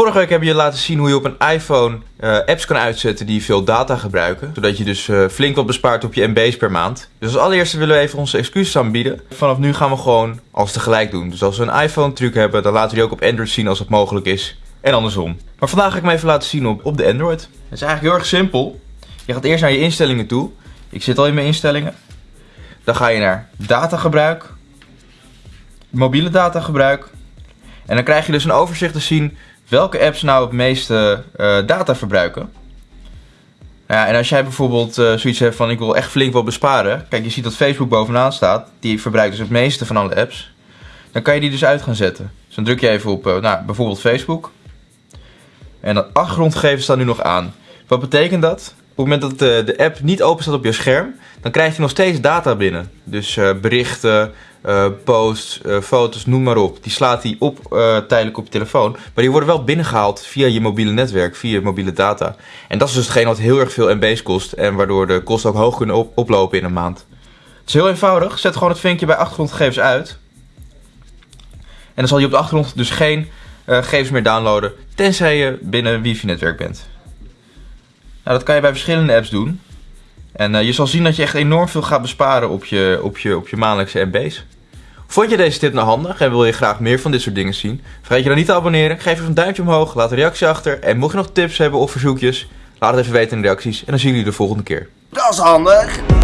Vorige week hebben je laten zien hoe je op een iPhone uh, apps kan uitzetten die veel data gebruiken. Zodat je dus uh, flink wat bespaart op je MB's per maand. Dus als allereerste willen we even onze excuses aanbieden. Vanaf nu gaan we gewoon alles tegelijk doen. Dus als we een iPhone truc hebben, dan laten we die ook op Android zien als het mogelijk is. En andersom. Maar vandaag ga ik me even laten zien op, op de Android. Het is eigenlijk heel erg simpel. Je gaat eerst naar je instellingen toe. Ik zit al in mijn instellingen. Dan ga je naar datagebruik. Mobiele datagebruik. En dan krijg je dus een overzicht te zien welke apps nou het meeste uh, data verbruiken. Ja, en als jij bijvoorbeeld uh, zoiets hebt van ik wil echt flink wat besparen. Kijk, je ziet dat Facebook bovenaan staat. Die verbruikt dus het meeste van alle apps. Dan kan je die dus uit gaan zetten. Dus dan druk je even op uh, nou, bijvoorbeeld Facebook. En de achtergrondgegevens staan nu nog aan. Wat betekent dat? Op het moment dat de, app niet open staat op je scherm, dan krijg je nog steeds data binnen. Dus uh, berichten, uh, posts, uh, foto's, noem maar op. Die slaat hij op tijdelijk op je telefoon. Maar die worden wel binnengehaald via je mobiele netwerk, via je mobiele data. En dat is dus hetgeen wat heel erg veel MB's kost. En waardoor de kosten ook hoog kunnen op oplopen in een maand. Het is heel eenvoudig. Zet gewoon het vinkje bij achtergrondgegevens uit. En dan zal je op de achtergrond dus geen gegevens meer downloaden. Tenzij je binnen een wifi-netwerk bent. Nou, dat kan je bij verschillende apps doen. En uh, je zal zien dat je echt enorm veel gaat besparen op je, op je, op je maandelijkse MB's. Vond je deze tip nou handig en wil je graag meer van dit soort dingen zien? Vergeet je dan niet te abonneren, geef even een duimpje omhoog, laat een reactie achter. En mocht je nog tips hebben of verzoekjes, laat het even weten in de reacties. En dan zien jullie de volgende keer. Dat is handig!